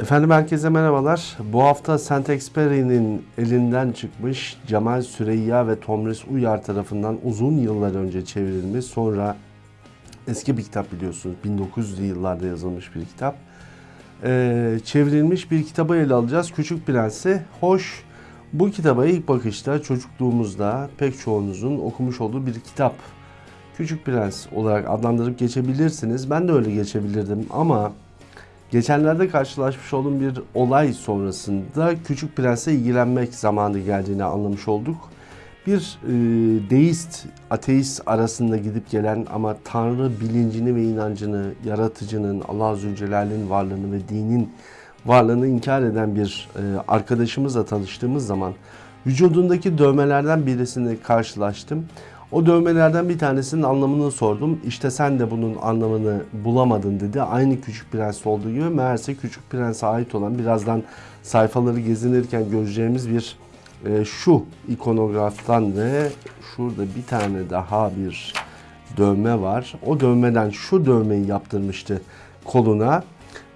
Efendim herkese merhabalar. Bu hafta Saint-Exupéry'nin elinden çıkmış Cemal Süreyya ve Tomris Uyar tarafından uzun yıllar önce çevrilmiş. Sonra eski bir kitap biliyorsunuz. 1900'lü yıllarda yazılmış bir kitap. Ee, çevrilmiş bir kitabı ele alacağız. Küçük Prens'i. Hoş bu kitaba ilk bakışta çocukluğumuzda pek çoğunuzun okumuş olduğu bir kitap. Küçük Prens olarak adlandırıp geçebilirsiniz. Ben de öyle geçebilirdim ama Geçenlerde karşılaşmış olduğum bir olay sonrasında Küçük Prens'le ilgilenmek zamanı geldiğini anlamış olduk. Bir e, deist, ateist arasında gidip gelen ama Tanrı bilincini ve inancını, yaratıcının, Allah Zülcelal'in varlığını ve dinin varlığını inkar eden bir e, arkadaşımızla tanıştığımız zaman vücudundaki dövmelerden birisini karşılaştım. O dövmelerden bir tanesinin anlamını sordum. İşte sen de bunun anlamını bulamadın dedi. Aynı Küçük Prens olduğu gibi meğerse Küçük Prens'e ait olan birazdan sayfaları gezinirken göreceğimiz bir e, şu ikonograftan ve şurada bir tane daha bir dövme var. O dövmeden şu dövmeyi yaptırmıştı koluna.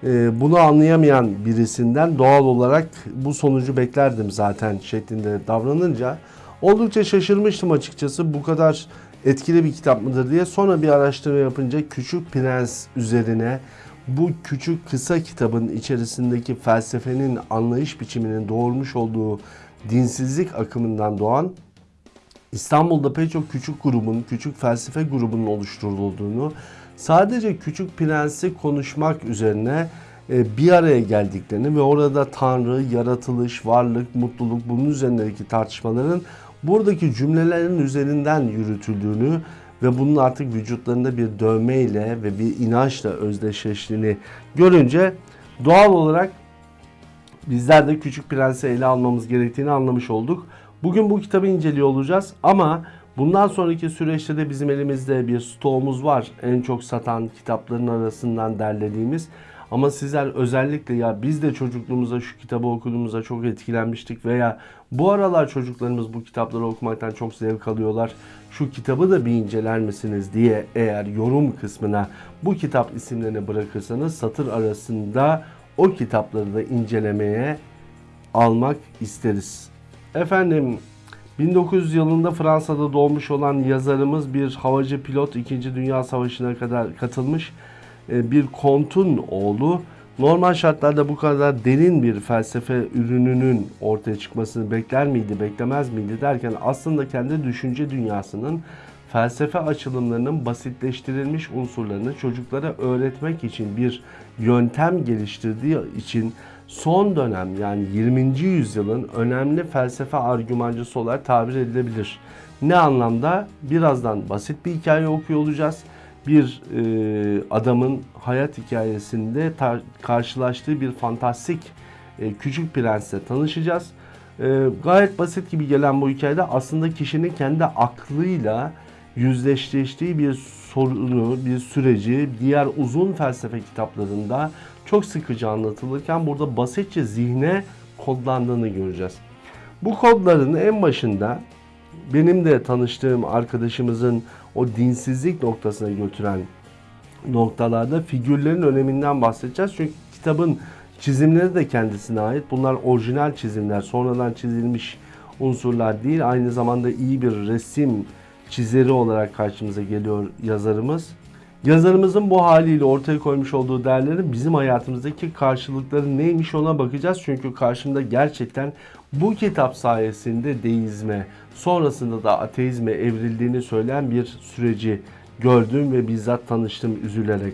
E, bunu anlayamayan birisinden doğal olarak bu sonucu beklerdim zaten şeklinde davranınca Oldukça şaşırmıştım açıkçası bu kadar etkili bir kitap mıdır diye. Sonra bir araştırma yapınca Küçük Prens üzerine bu küçük kısa kitabın içerisindeki felsefenin anlayış biçiminin doğurmuş olduğu dinsizlik akımından doğan İstanbul'da pek çok küçük grubun, küçük felsefe grubunun oluşturulduğunu, sadece Küçük Prens'i konuşmak üzerine e, bir araya geldiklerini ve orada Tanrı, yaratılış, varlık, mutluluk bunun üzerindeki tartışmaların buradaki cümlelerin üzerinden yürütüldüğünü ve bunun artık vücutlarında bir dövmeyle ve bir inançla özdeşleştiğini görünce doğal olarak bizler de Küçük Prens'i ele almamız gerektiğini anlamış olduk. Bugün bu kitabı inceliyor olacağız ama bundan sonraki süreçte de bizim elimizde bir stoğumuz var. En çok satan kitapların arasından derlediğimiz ama sizler özellikle ya biz de çocukluğumuzda şu kitabı okuduğumuzda çok etkilenmiştik veya bu aralar çocuklarımız bu kitapları okumaktan çok zevk alıyorlar. Şu kitabı da bir inceler misiniz diye eğer yorum kısmına bu kitap isimlerini bırakırsanız satır arasında o kitapları da incelemeye almak isteriz. Efendim 1900 yılında Fransa'da doğmuş olan yazarımız bir havacı pilot 2. Dünya Savaşı'na kadar katılmış bir kontun oğlu normal şartlarda bu kadar derin bir felsefe ürününün ortaya çıkmasını bekler miydi, beklemez miydi derken aslında kendi düşünce dünyasının felsefe açılımlarının basitleştirilmiş unsurlarını çocuklara öğretmek için bir yöntem geliştirdiği için son dönem yani 20. yüzyılın önemli felsefe argümancısı olarak tabir edilebilir. Ne anlamda? Birazdan basit bir hikaye okuyor olacağız bir e, adamın hayat hikayesinde karşılaştığı bir fantastik e, küçük prensle tanışacağız. E, gayet basit gibi gelen bu hikayede aslında kişinin kendi aklıyla yüzleştiği bir sorunu, bir süreci diğer uzun felsefe kitaplarında çok sıkıcı anlatılırken burada basitçe zihne kodlandığını göreceğiz. Bu kodların en başında benim de tanıştığım arkadaşımızın o dinsizlik noktasına götüren noktalarda figürlerin öneminden bahsedeceğiz. Çünkü kitabın çizimleri de kendisine ait. Bunlar orijinal çizimler, sonradan çizilmiş unsurlar değil. Aynı zamanda iyi bir resim çizeri olarak karşımıza geliyor yazarımız. Yazarımızın bu haliyle ortaya koymuş olduğu değerlerin bizim hayatımızdaki karşılıkları neymiş ona bakacağız. Çünkü karşımda gerçekten bu kitap sayesinde deizme, sonrasında da ateizme evrildiğini söyleyen bir süreci gördüm ve bizzat tanıştım üzülerek.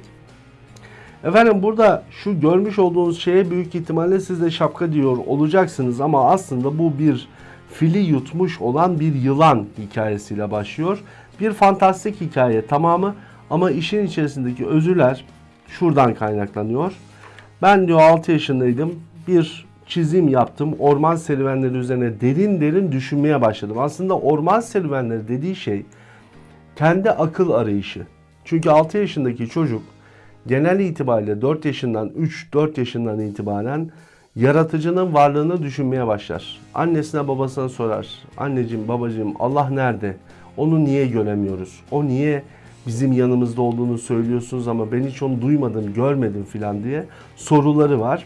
Efendim burada şu görmüş olduğunuz şeye büyük ihtimalle siz de şapka diyor olacaksınız ama aslında bu bir fili yutmuş olan bir yılan hikayesiyle başlıyor. Bir fantastik hikaye tamamı ama işin içerisindeki özüler şuradan kaynaklanıyor. Ben diyor 6 yaşındaydım. Bir çizim yaptım. Orman serüvenleri üzerine derin derin düşünmeye başladım. Aslında orman serüvenleri dediği şey kendi akıl arayışı. Çünkü 6 yaşındaki çocuk genel itibariyle 4 yaşından 3-4 yaşından itibaren yaratıcının varlığını düşünmeye başlar. Annesine babasına sorar. Anneciğim babacığım Allah nerede? Onu niye göremiyoruz? O niye bizim yanımızda olduğunu söylüyorsunuz ama ben hiç onu duymadım, görmedim filan diye soruları var.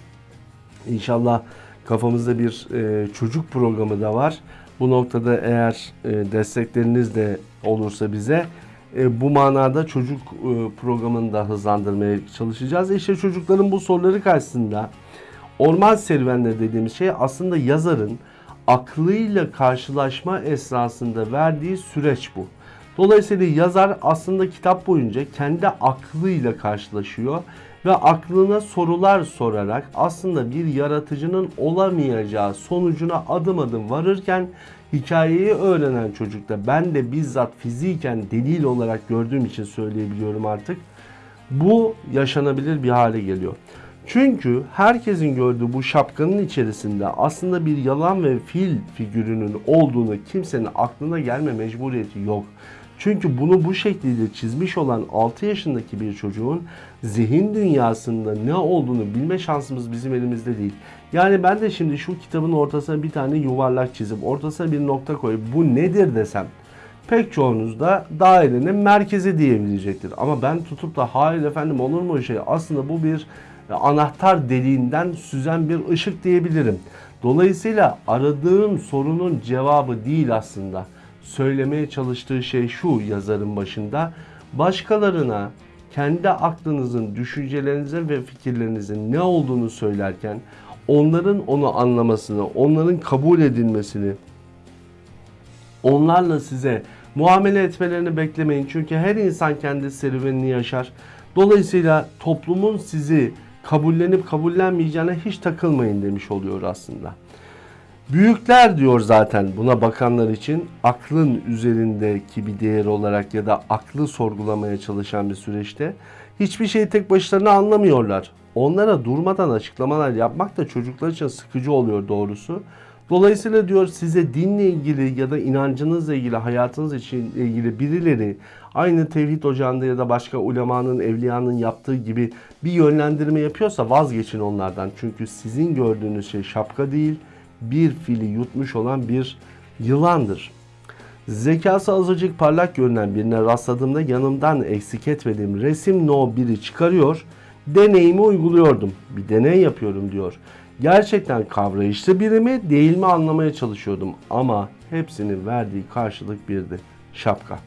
İnşallah kafamızda bir e, çocuk programı da var. Bu noktada eğer e, destekleriniz de olursa bize e, bu manada çocuk e, programını da hızlandırmaya çalışacağız. İşte çocukların bu soruları karşısında orman serüvenleri dediğimiz şey aslında yazarın aklıyla karşılaşma esnasında verdiği süreç bu. Dolayısıyla yazar aslında kitap boyunca kendi aklıyla karşılaşıyor ve aklına sorular sorarak aslında bir yaratıcının olamayacağı sonucuna adım adım varırken hikayeyi öğrenen çocukta ben de bizzat fiziken delil olarak gördüğüm için söyleyebiliyorum artık. Bu yaşanabilir bir hale geliyor. Çünkü herkesin gördüğü bu şapkanın içerisinde aslında bir yalan ve fil figürünün olduğunu kimsenin aklına gelme mecburiyeti yok. Çünkü bunu bu şekilde çizmiş olan 6 yaşındaki bir çocuğun zihin dünyasında ne olduğunu bilme şansımız bizim elimizde değil. Yani ben de şimdi şu kitabın ortasına bir tane yuvarlak çizip ortasına bir nokta koyup bu nedir desem pek çoğunuz da dairenin merkezi diyebilecektir. Ama ben tutup da hayır efendim olur mu şey aslında bu bir anahtar deliğinden süzen bir ışık diyebilirim. Dolayısıyla aradığım sorunun cevabı değil aslında. Söylemeye çalıştığı şey şu yazarın başında. Başkalarına kendi aklınızın, düşüncelerinizin ve fikirlerinizin ne olduğunu söylerken onların onu anlamasını, onların kabul edilmesini, onlarla size muamele etmelerini beklemeyin. Çünkü her insan kendi serüvenini yaşar. Dolayısıyla toplumun sizi kabullenip kabullenmeyeceğine hiç takılmayın demiş oluyor aslında. Büyükler diyor zaten buna bakanlar için aklın üzerindeki bir değer olarak ya da aklı sorgulamaya çalışan bir süreçte hiçbir şeyi tek başlarına anlamıyorlar. Onlara durmadan açıklamalar yapmak da çocuklar için sıkıcı oluyor doğrusu. Dolayısıyla diyor size dinle ilgili ya da inancınızla ilgili, hayatınız için ilgili birileri aynı tevhid ocağında ya da başka ulemanın, evliyanın yaptığı gibi bir yönlendirme yapıyorsa vazgeçin onlardan. Çünkü sizin gördüğünüz şey şapka değil, bir fili yutmuş olan bir yılandır. Zekası azıcık parlak görünen birine rastladığımda yanımdan eksik etmediğim resim no 1'i çıkarıyor, deneyimi uyguluyordum. Bir deney yapıyorum diyor. Gerçekten kavrayışlı biri mi değil mi anlamaya çalışıyordum ama hepsinin verdiği karşılık birdi. Şapka.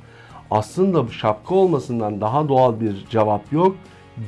Aslında şapka olmasından daha doğal bir cevap yok.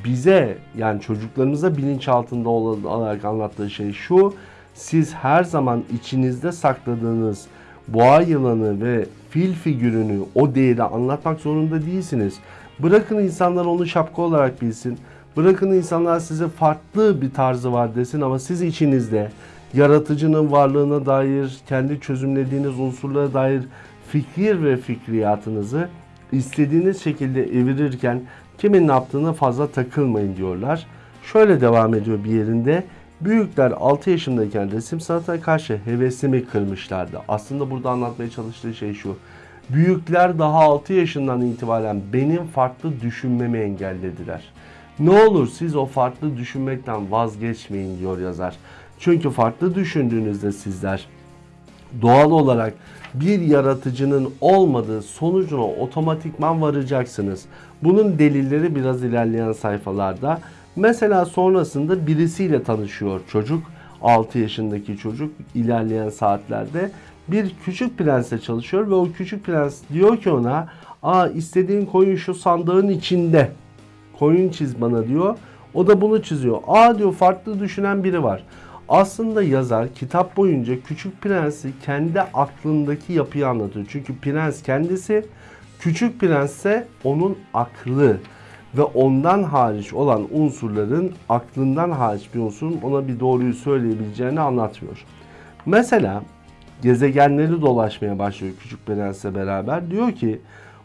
Bize yani çocuklarımıza bilinçaltında olarak anlattığı şey şu. Siz her zaman içinizde sakladığınız boğa yılanı ve fil figürünü o değeri anlatmak zorunda değilsiniz. Bırakın insanlar onu şapka olarak bilsin. Bırakın insanlar size farklı bir tarzı var desin ama siz içinizde yaratıcının varlığına dair, kendi çözümlediğiniz unsurlara dair fikir ve fikriyatınızı istediğiniz şekilde evirirken kimin ne yaptığına fazla takılmayın diyorlar. Şöyle devam ediyor bir yerinde. Büyükler 6 yaşındayken resim sanatına karşı hevesimi kırmışlardı. Aslında burada anlatmaya çalıştığı şey şu. Büyükler daha 6 yaşından itibaren benim farklı düşünmemi engellediler. Ne olur siz o farklı düşünmekten vazgeçmeyin diyor yazar. Çünkü farklı düşündüğünüzde sizler doğal olarak bir yaratıcının olmadığı sonucuna otomatikman varacaksınız. Bunun delilleri biraz ilerleyen sayfalarda. Mesela sonrasında birisiyle tanışıyor çocuk. 6 yaşındaki çocuk ilerleyen saatlerde bir küçük prensle çalışıyor ve o küçük prens diyor ki ona Aa istediğin koyun şu sandığın içinde koyun çiz bana diyor. O da bunu çiziyor. Aa diyor farklı düşünen biri var. Aslında yazar kitap boyunca Küçük Prens'i kendi aklındaki yapıyı anlatıyor. Çünkü prens kendisi, Küçük Prens ise onun aklı ve ondan hariç olan unsurların aklından hariç bir unsurun ona bir doğruyu söyleyebileceğini anlatmıyor. Mesela gezegenleri dolaşmaya başlıyor Küçük Prens'le beraber. Diyor ki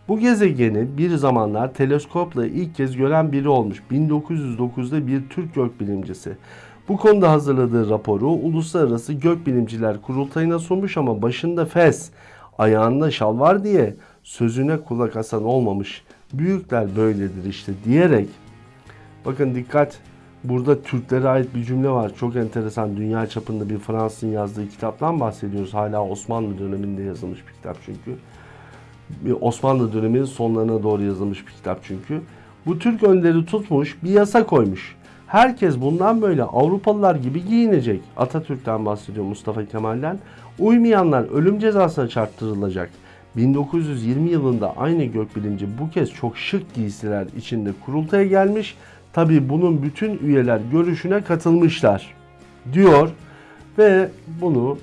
bu gezegeni bir zamanlar teleskopla ilk kez gören biri olmuş. 1909'da bir Türk gökbilimcisi. Bu konuda hazırladığı raporu Uluslararası Gökbilimciler Kurultayı'na sunmuş ama başında fes, ayağında şal var diye sözüne kulak asan olmamış. Büyükler böyledir işte diyerek bakın dikkat burada Türklere ait bir cümle var. Çok enteresan dünya çapında bir Fransızın yazdığı kitaptan bahsediyoruz. Hala Osmanlı döneminde yazılmış bir kitap çünkü. Osmanlı döneminin sonlarına doğru yazılmış bir kitap çünkü. Bu Türk önderi tutmuş bir yasa koymuş Herkes bundan böyle Avrupalılar gibi giyinecek. Atatürk'ten bahsediyor Mustafa Kemal'den. Uymayanlar ölüm cezasına çarptırılacak. 1920 yılında aynı gökbilimci bu kez çok şık giysiler içinde kurultaya gelmiş. Tabi bunun bütün üyeler görüşüne katılmışlar diyor ve bunu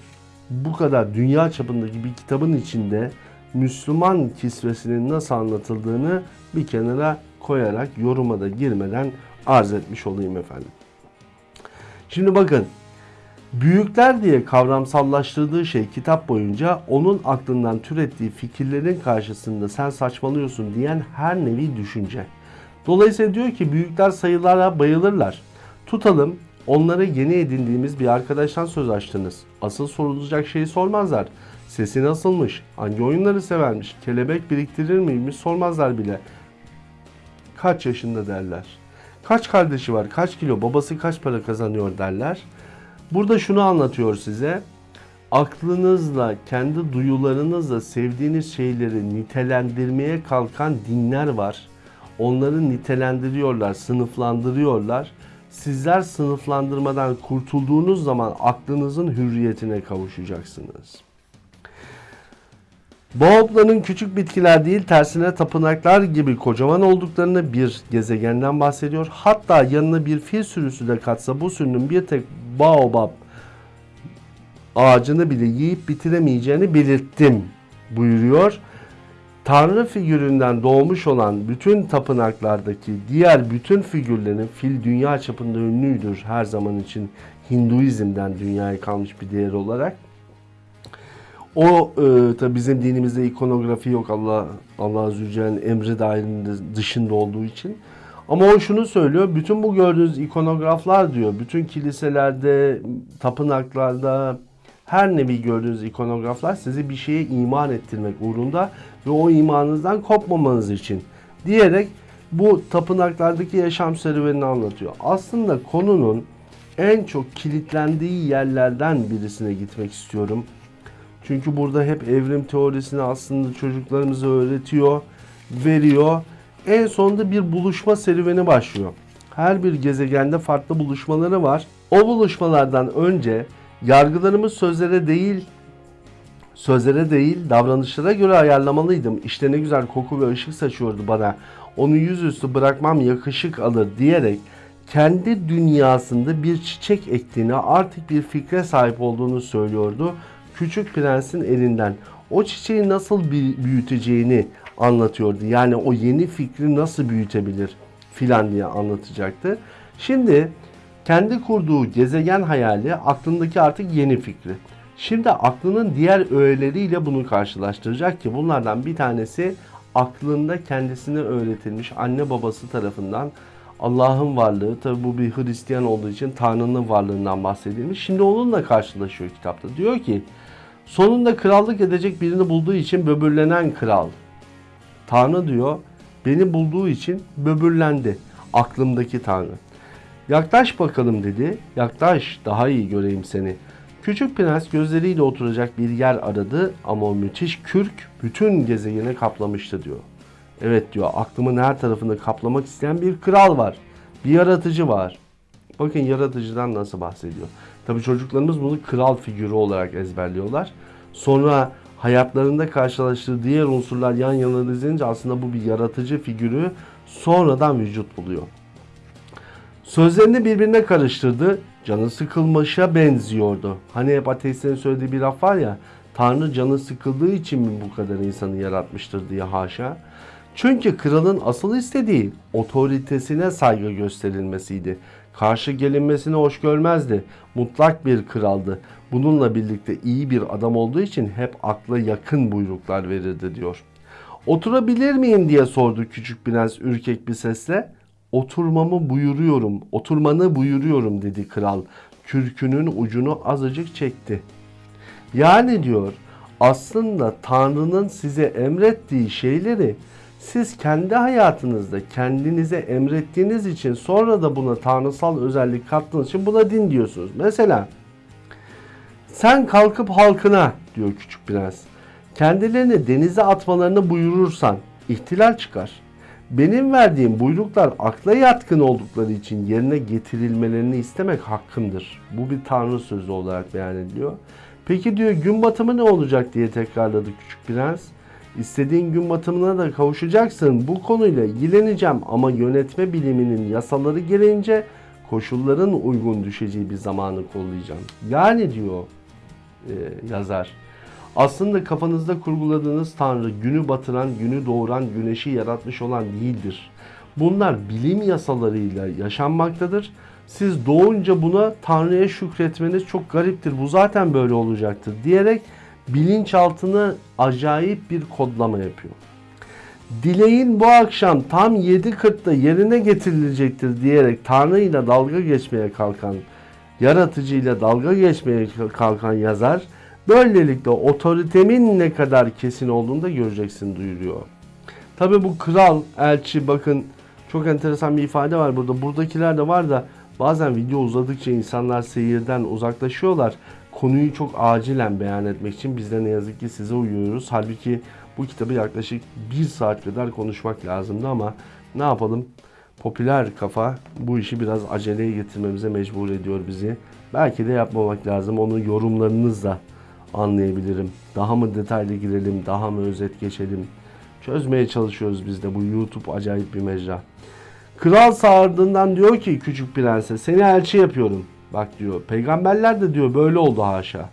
bu kadar dünya çapındaki bir kitabın içinde Müslüman kisvesinin nasıl anlatıldığını bir kenara koyarak yoruma da girmeden arz etmiş olayım efendim. Şimdi bakın büyükler diye kavramsallaştırdığı şey kitap boyunca onun aklından türettiği fikirlerin karşısında sen saçmalıyorsun diyen her nevi düşünce. Dolayısıyla diyor ki büyükler sayılara bayılırlar. Tutalım onlara yeni edindiğimiz bir arkadaştan söz açtınız. Asıl sorulacak şeyi sormazlar. Sesi nasılmış? Hangi oyunları severmiş? Kelebek biriktirir miymiş? Sormazlar bile. Kaç yaşında derler. Kaç kardeşi var? Kaç kilo? Babası kaç para kazanıyor derler. Burada şunu anlatıyor size. Aklınızla, kendi duyularınızla sevdiğiniz şeyleri nitelendirmeye kalkan dinler var. Onları nitelendiriyorlar, sınıflandırıyorlar. Sizler sınıflandırmadan kurtulduğunuz zaman aklınızın hürriyetine kavuşacaksınız. Boğopların küçük bitkiler değil tersine tapınaklar gibi kocaman olduklarını bir gezegenden bahsediyor. Hatta yanına bir fil sürüsü de katsa bu sürünün bir tek baobab ağacını bile yiyip bitiremeyeceğini belirttim buyuruyor. Tanrı figüründen doğmuş olan bütün tapınaklardaki diğer bütün figürlerin fil dünya çapında ünlüdür her zaman için Hinduizm'den dünyaya kalmış bir değer olarak. O e, tabi bizim dinimizde ikonografi yok Allah Allah Zülcelal'in emri dahilinde dışında olduğu için. Ama o şunu söylüyor. Bütün bu gördüğünüz ikonograflar diyor. Bütün kiliselerde, tapınaklarda her nevi gördüğünüz ikonograflar sizi bir şeye iman ettirmek uğrunda ve o imanınızdan kopmamanız için diyerek bu tapınaklardaki yaşam serüvenini anlatıyor. Aslında konunun en çok kilitlendiği yerlerden birisine gitmek istiyorum. Çünkü burada hep evrim teorisini aslında çocuklarımıza öğretiyor, veriyor. En sonunda bir buluşma serüveni başlıyor. Her bir gezegende farklı buluşmaları var. O buluşmalardan önce yargılarımız sözlere değil, sözlere değil davranışlara göre ayarlamalıydım. İşte ne güzel koku ve ışık saçıyordu bana. Onu yüzüstü bırakmam yakışık alır diyerek kendi dünyasında bir çiçek ektiğini artık bir fikre sahip olduğunu söylüyordu Küçük Prens'in elinden o çiçeği nasıl büyüteceğini anlatıyordu. Yani o yeni fikri nasıl büyütebilir filan diye anlatacaktı. Şimdi kendi kurduğu gezegen hayali aklındaki artık yeni fikri. Şimdi aklının diğer öğeleriyle bunu karşılaştıracak ki bunlardan bir tanesi aklında kendisine öğretilmiş anne babası tarafından Allah'ın varlığı, tabi bu bir Hristiyan olduğu için Tanrı'nın varlığından bahsedilmiş. Şimdi onunla karşılaşıyor kitapta. Diyor ki sonunda krallık edecek birini bulduğu için böbürlenen kral. Tanrı diyor beni bulduğu için böbürlendi aklımdaki Tanrı. Yaklaş bakalım dedi. Yaklaş daha iyi göreyim seni. Küçük prens gözleriyle oturacak bir yer aradı ama o müthiş kürk bütün gezegeni kaplamıştı diyor. Evet diyor aklımın her tarafını kaplamak isteyen bir kral var. Bir yaratıcı var. Bakın yaratıcıdan nasıl bahsediyor. Tabi çocuklarımız bunu kral figürü olarak ezberliyorlar. Sonra hayatlarında karşılaştığı diğer unsurlar yan yana dizilince aslında bu bir yaratıcı figürü sonradan vücut buluyor. Sözlerini birbirine karıştırdı. Canı sıkılmışa benziyordu. Hani hep ateistlerin söylediği bir laf var ya. Tanrı canı sıkıldığı için mi bu kadar insanı yaratmıştır diye haşa. Çünkü kralın asıl istediği otoritesine saygı gösterilmesiydi. Karşı gelinmesini hoş görmezdi. Mutlak bir kraldı. Bununla birlikte iyi bir adam olduğu için hep akla yakın buyruklar verirdi diyor. Oturabilir miyim diye sordu küçük prens ürkek bir sesle. Oturmamı buyuruyorum, oturmanı buyuruyorum dedi kral. Kürkünün ucunu azıcık çekti. Yani diyor aslında Tanrı'nın size emrettiği şeyleri siz kendi hayatınızda kendinize emrettiğiniz için sonra da buna tanrısal özellik kattığınız için buna din diyorsunuz. Mesela sen kalkıp halkına diyor küçük prens kendilerini denize atmalarını buyurursan ihtilal çıkar. Benim verdiğim buyruklar akla yatkın oldukları için yerine getirilmelerini istemek hakkımdır. Bu bir tanrı sözü olarak beyan ediliyor. Peki diyor gün batımı ne olacak diye tekrarladı küçük prens. İstediğin gün batımına da kavuşacaksın. Bu konuyla ilgileneceğim ama yönetme biliminin yasaları gereğince koşulların uygun düşeceği bir zamanı kollayacağım. Yani diyor e, yazar. Aslında kafanızda kurguladığınız Tanrı günü batıran, günü doğuran, güneşi yaratmış olan değildir. Bunlar bilim yasalarıyla yaşanmaktadır. Siz doğunca buna Tanrı'ya şükretmeniz çok gariptir. Bu zaten böyle olacaktır diyerek bilinçaltına acayip bir kodlama yapıyor. Dileğin bu akşam tam 7.40'da yerine getirilecektir diyerek Tanrı ile dalga geçmeye kalkan, yaratıcıyla dalga geçmeye kalkan yazar, böylelikle otoritemin ne kadar kesin olduğunu da göreceksin duyuruyor. Tabi bu kral, elçi bakın çok enteresan bir ifade var burada. Buradakiler de var da bazen video uzadıkça insanlar seyirden uzaklaşıyorlar. Konuyu çok acilen beyan etmek için biz de ne yazık ki size uyuyoruz. Halbuki bu kitabı yaklaşık bir saat kadar konuşmak lazımdı ama ne yapalım? Popüler kafa bu işi biraz aceleye getirmemize mecbur ediyor bizi. Belki de yapmamak lazım. Onu yorumlarınızla anlayabilirim. Daha mı detaylı girelim, daha mı özet geçelim? Çözmeye çalışıyoruz biz de. Bu YouTube acayip bir mecra. Kral sağırdığından diyor ki küçük prense seni elçi yapıyorum. Bak diyor peygamberler de diyor böyle oldu haşa.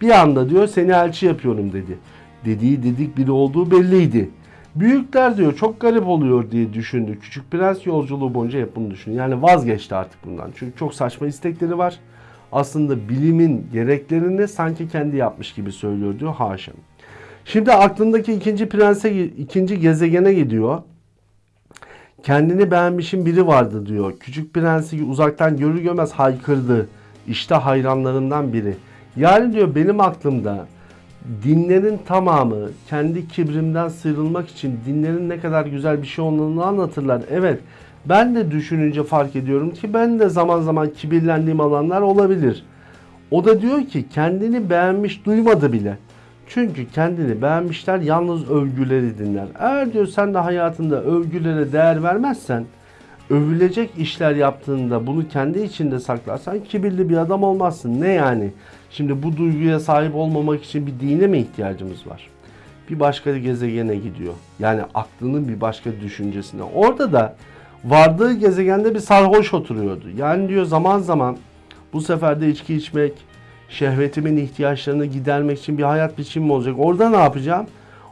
Bir anda diyor seni elçi yapıyorum dedi. Dediği dedik biri olduğu belliydi. Büyükler diyor çok garip oluyor diye düşündü. Küçük prens yolculuğu boyunca hep bunu düşündü. Yani vazgeçti artık bundan. Çünkü çok saçma istekleri var. Aslında bilimin gereklerini sanki kendi yapmış gibi söylüyor diyor haşa. Şimdi aklındaki ikinci prense, ikinci gezegene gidiyor. Kendini beğenmişin biri vardı diyor. Küçük prensi uzaktan görür görmez haykırdı. İşte hayranlarından biri. Yani diyor benim aklımda dinlerin tamamı kendi kibrimden sıyrılmak için dinlerin ne kadar güzel bir şey olduğunu anlatırlar. Evet ben de düşününce fark ediyorum ki ben de zaman zaman kibirlendiğim alanlar olabilir. O da diyor ki kendini beğenmiş duymadı bile. Çünkü kendini beğenmişler yalnız övgüleri dinler. Eğer diyor sen de hayatında övgülere değer vermezsen, övülecek işler yaptığında bunu kendi içinde saklarsan kibirli bir adam olmazsın. Ne yani? Şimdi bu duyguya sahip olmamak için bir dine mi ihtiyacımız var? Bir başka gezegene gidiyor. Yani aklının bir başka düşüncesine. Orada da vardığı gezegende bir sarhoş oturuyordu. Yani diyor zaman zaman bu sefer de içki içmek, şehvetimin ihtiyaçlarını gidermek için bir hayat biçimi olacak. Orada ne yapacağım?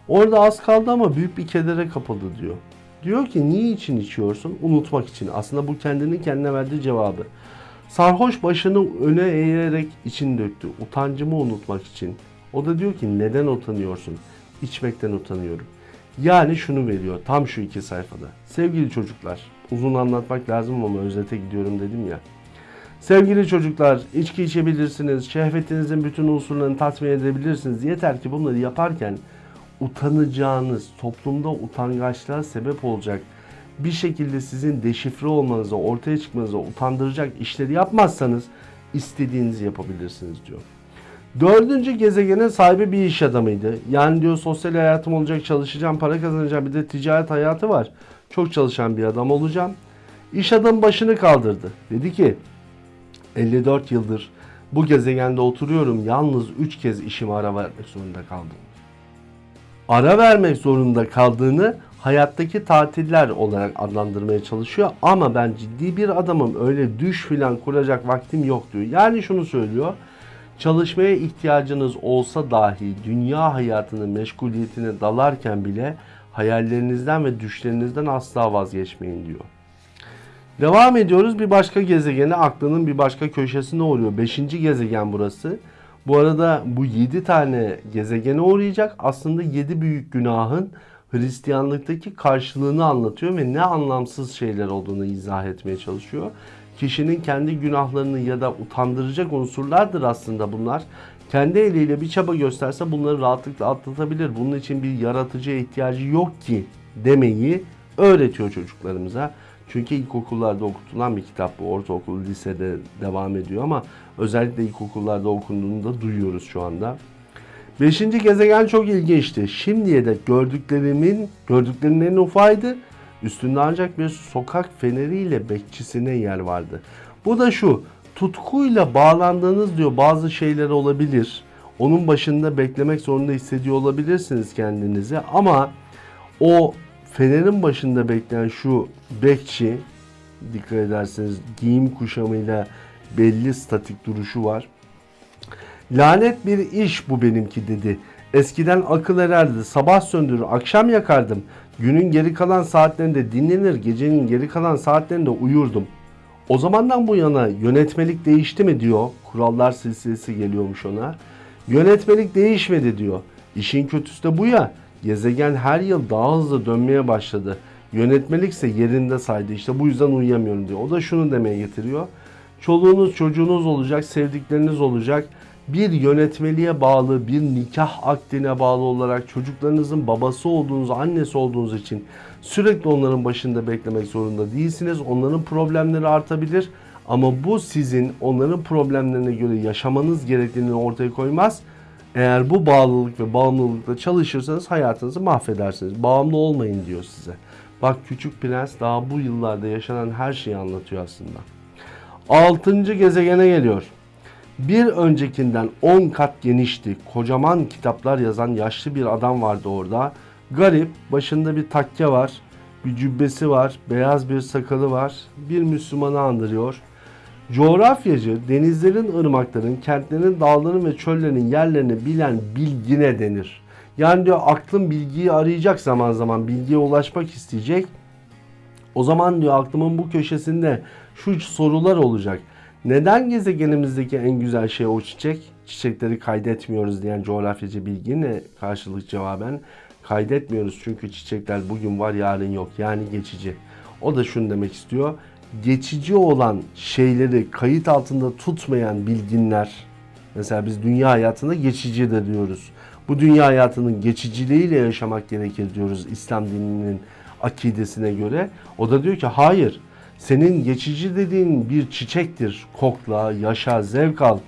Orada az kaldı ama büyük bir kedere kapıldı diyor. Diyor ki niye için içiyorsun? Unutmak için. Aslında bu kendinin kendine verdiği cevabı. Sarhoş başını öne eğerek için döktü. Utancımı unutmak için. O da diyor ki neden utanıyorsun? İçmekten utanıyorum. Yani şunu veriyor tam şu iki sayfada. Sevgili çocuklar, uzun anlatmak lazım ama özete gidiyorum dedim ya. Sevgili çocuklar, içki içebilirsiniz, şehvetinizin bütün unsurlarını tatmin edebilirsiniz. Yeter ki bunları yaparken utanacağınız, toplumda utangaçlığa sebep olacak bir şekilde sizin deşifre olmanıza, ortaya çıkmanıza utandıracak işleri yapmazsanız istediğinizi yapabilirsiniz diyor. Dördüncü gezegenin sahibi bir iş adamıydı. Yani diyor sosyal hayatım olacak, çalışacağım, para kazanacağım. Bir de ticaret hayatı var. Çok çalışan bir adam olacağım. İş adamı başını kaldırdı. Dedi ki 54 yıldır bu gezegende oturuyorum. Yalnız 3 kez işime ara vermek zorunda kaldım. Ara vermek zorunda kaldığını hayattaki tatiller olarak adlandırmaya çalışıyor. Ama ben ciddi bir adamım. Öyle düş filan kuracak vaktim yok diyor. Yani şunu söylüyor. Çalışmaya ihtiyacınız olsa dahi dünya hayatının meşguliyetine dalarken bile hayallerinizden ve düşlerinizden asla vazgeçmeyin diyor. Devam ediyoruz bir başka gezegene aklının bir başka köşesine uğruyor. Beşinci gezegen burası. Bu arada bu yedi tane gezegene uğrayacak. Aslında yedi büyük günahın Hristiyanlıktaki karşılığını anlatıyor ve ne anlamsız şeyler olduğunu izah etmeye çalışıyor. Kişinin kendi günahlarını ya da utandıracak unsurlardır aslında bunlar. Kendi eliyle bir çaba gösterse bunları rahatlıkla atlatabilir. Bunun için bir yaratıcıya ihtiyacı yok ki demeyi öğretiyor çocuklarımıza. Çünkü ilkokullarda okutulan bir kitap bu. Ortaokul, lisede devam ediyor ama özellikle ilkokullarda okunduğunu da duyuyoruz şu anda. Beşinci gezegen çok ilginçti. Şimdiye dek gördüklerimin, gördüklerimin en ufaydı Üstünde ancak bir sokak feneriyle bekçisine yer vardı. Bu da şu, tutkuyla bağlandığınız diyor bazı şeyler olabilir. Onun başında beklemek zorunda hissediyor olabilirsiniz kendinizi ama o fenerin başında bekleyen şu bekçi dikkat ederseniz giyim kuşamıyla belli statik duruşu var. Lanet bir iş bu benimki dedi. Eskiden akıl ererdi. Sabah söndürür, akşam yakardım. Günün geri kalan saatlerinde dinlenir, gecenin geri kalan saatlerinde uyurdum. O zamandan bu yana yönetmelik değişti mi diyor. Kurallar silsilesi geliyormuş ona. Yönetmelik değişmedi diyor. İşin kötüsü de bu ya. Gezegen her yıl daha hızlı dönmeye başladı. Yönetmelik ise yerinde saydı. İşte bu yüzden uyuyamıyorum diyor. O da şunu demeye getiriyor. Çoluğunuz çocuğunuz olacak, sevdikleriniz olacak. Bir yönetmeliğe bağlı, bir nikah akdine bağlı olarak çocuklarınızın babası olduğunuz, annesi olduğunuz için sürekli onların başında beklemek zorunda değilsiniz. Onların problemleri artabilir ama bu sizin onların problemlerine göre yaşamanız gerektiğini ortaya koymaz. Eğer bu bağlılık ve bağımlılıkla çalışırsanız hayatınızı mahvedersiniz. Bağımlı olmayın diyor size. Bak Küçük Prens daha bu yıllarda yaşanan her şeyi anlatıyor aslında. Altıncı gezegene geliyor. Bir öncekinden 10 kat genişti. Kocaman kitaplar yazan yaşlı bir adam vardı orada. Garip, başında bir takke var, bir cübbesi var, beyaz bir sakalı var. Bir Müslümanı andırıyor. Coğrafyacı denizlerin, ırmakların, kentlerin, dağların ve çöllerin yerlerini bilen bilgine denir. Yani diyor aklın bilgiyi arayacak zaman zaman bilgiye ulaşmak isteyecek. O zaman diyor aklımın bu köşesinde şu sorular olacak. Neden gezegenimizdeki en güzel şey o çiçek? Çiçekleri kaydetmiyoruz diyen coğrafyacı bilgine karşılık cevaben kaydetmiyoruz çünkü çiçekler bugün var yarın yok yani geçici. O da şunu demek istiyor. Geçici olan şeyleri kayıt altında tutmayan bilginler mesela biz dünya hayatında geçici de diyoruz. Bu dünya hayatının geçiciliğiyle yaşamak gerekir diyoruz İslam dininin akidesine göre. O da diyor ki hayır senin geçici dediğin bir çiçektir. Kokla, yaşa, zevk al.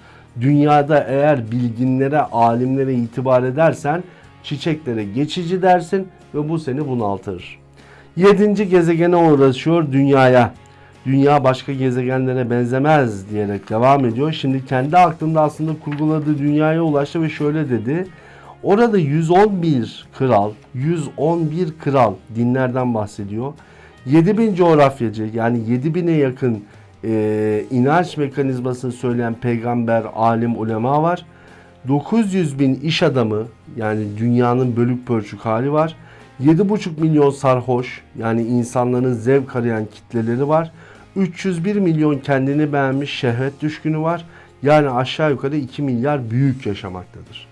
Dünyada eğer bilginlere, alimlere itibar edersen çiçeklere geçici dersin ve bu seni bunaltır. Yedinci gezegene uğraşıyor dünyaya. Dünya başka gezegenlere benzemez diyerek devam ediyor. Şimdi kendi aklında aslında kurguladığı dünyaya ulaştı ve şöyle dedi. Orada 111 kral, 111 kral dinlerden bahsediyor. 7000 coğrafyacı yani 7000'e yakın e, inanç mekanizmasını söyleyen peygamber, alim, ulema var. 900 bin iş adamı yani dünyanın bölük pörçük hali var. 7,5 milyon sarhoş yani insanların zevk arayan kitleleri var. 301 milyon kendini beğenmiş şehvet düşkünü var. Yani aşağı yukarı 2 milyar büyük yaşamaktadır.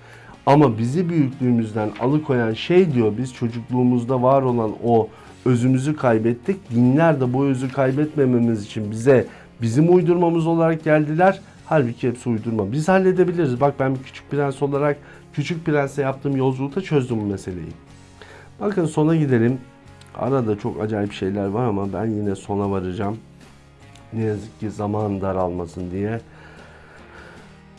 Ama bizi büyüklüğümüzden alıkoyan şey diyor biz çocukluğumuzda var olan o özümüzü kaybettik. Dinler de bu özü kaybetmememiz için bize bizim uydurmamız olarak geldiler. Halbuki hepsi uydurma. Biz halledebiliriz. Bak ben bir küçük prens olarak küçük prense yaptığım yolculukta çözdüm bu meseleyi. Bakın sona gidelim. Arada çok acayip şeyler var ama ben yine sona varacağım. Ne yazık ki zaman daralmasın diye.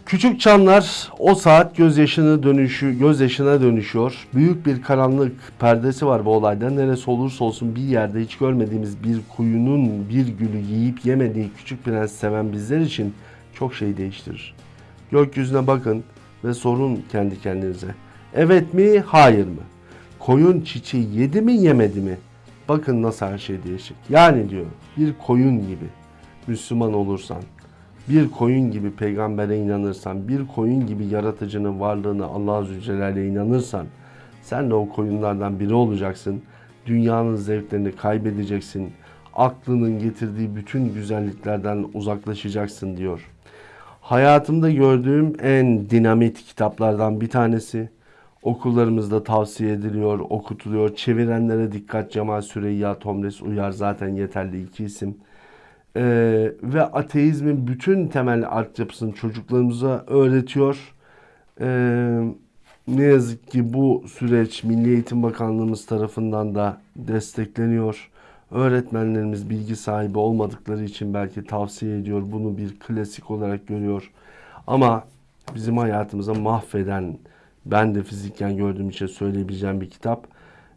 Küçük çanlar o saat gözyaşını dönüşü, gözyaşına dönüşüyor. Büyük bir karanlık perdesi var bu olayda. Neresi olursa olsun bir yerde hiç görmediğimiz bir kuyunun bir gülü yiyip yemediği küçük prens seven bizler için çok şey değiştirir. Gökyüzüne bakın ve sorun kendi kendinize. Evet mi, hayır mı? Koyun çiçeği yedi mi, yemedi mi? Bakın nasıl her şey değişik. Yani diyor bir koyun gibi Müslüman olursan, bir koyun gibi peygambere inanırsan, bir koyun gibi yaratıcının varlığını Allah Azze ve Celle'ye inanırsan, sen de o koyunlardan biri olacaksın. Dünyanın zevklerini kaybedeceksin. Aklının getirdiği bütün güzelliklerden uzaklaşacaksın diyor. Hayatımda gördüğüm en dinamit kitaplardan bir tanesi. Okullarımızda tavsiye ediliyor, okutuluyor. Çevirenlere dikkat Cemal Süreyya, Tomres Uyar zaten yeterli iki isim. Ee, ve ateizmin bütün temel altyapısını çocuklarımıza öğretiyor. Ee, ne yazık ki bu süreç Milli Eğitim Bakanlığımız tarafından da destekleniyor. Öğretmenlerimiz bilgi sahibi olmadıkları için belki tavsiye ediyor. Bunu bir klasik olarak görüyor. Ama bizim hayatımıza mahveden, ben de fizikken gördüğüm için söyleyebileceğim bir kitap.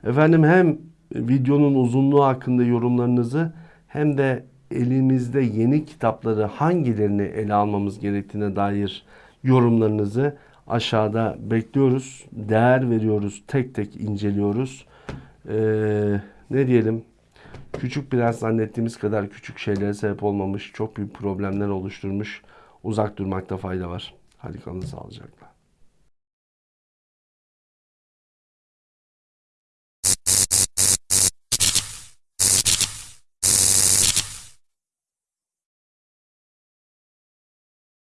Efendim hem videonun uzunluğu hakkında yorumlarınızı hem de elimizde yeni kitapları hangilerini ele almamız gerektiğine dair yorumlarınızı aşağıda bekliyoruz. Değer veriyoruz, tek tek inceliyoruz. Ee, ne diyelim? Küçük biraz zannettiğimiz kadar küçük şeylere sebep olmamış, çok büyük problemler oluşturmuş. Uzak durmakta fayda var. Hadi kalın sağlıcakla.